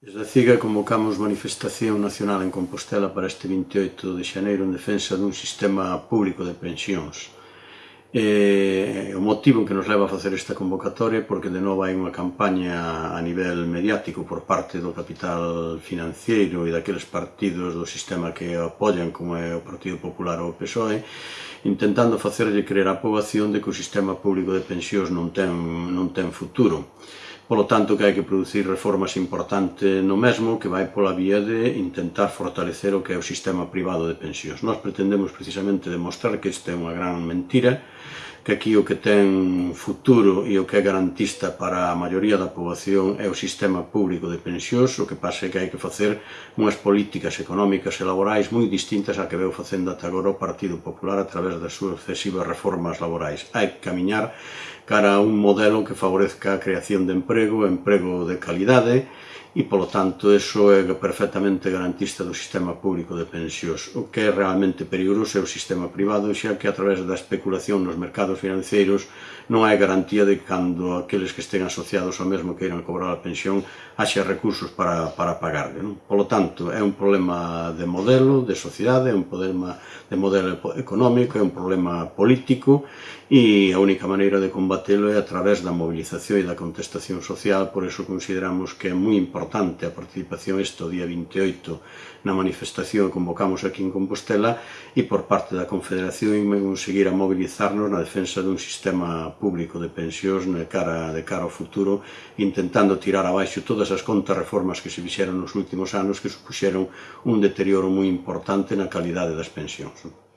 Desde a Ciga convocamos manifestación nacional en Compostela para este 28 de xaneiro en defensa dun sistema público de pensións. E, o motivo que nos leva a facer esta convocatoria é porque de novo hai unha campaña a nivel mediático por parte do capital financiero e daqueles partidos do sistema que apoian como é o Partido Popular ou o PSOE intentando facerlle creer a poboación de que o sistema público de pensións non ten, non ten futuro Polo tanto que hai que producir reformas importantes no mesmo que vai pola vía de intentar fortalecer o que é o sistema privado de pensións. Nós pretendemos precisamente demostrar que isto é unha gran mentira, que aquí o que ten futuro e o que é garantista para a maioría da poboación é o sistema público de pensións, o que pasa é que hai que facer unhas políticas económicas e laborais moi distintas a que veu facendo ata agora o Partido Popular a través das súas excesivas reformas laborais. Hai que camiñar cara a un modelo que favorezca creación de emprego, emprego de calidade, e, polo tanto, eso é perfectamente garantista do sistema público de pensións. O que é realmente perigoso é o sistema privado, xa que a través da especulación nos mercados financeiros non hai garantía de que cando aqueles que estén asociados ao mesmo que irán cobrar a pensión haxe recursos para, para pagarle. Non? Polo tanto, é un problema de modelo, de sociedade, é un problema de modelo económico, é un problema político e a única maneira de combatelo é a través da mobilización e da contestación social, por iso consideramos que é moi importante importante a participación este día 28 na manifestación que convocamos aquí en Compostela e por parte da Confederación conseguir a mobilizarnos na defensa dun sistema público de pensións na cara de cara ao futuro intentando tirar abaixo todas as contrarreformas que se fixeron nos últimos anos que supuxeron un deterioro moi importante na calidade das pensións.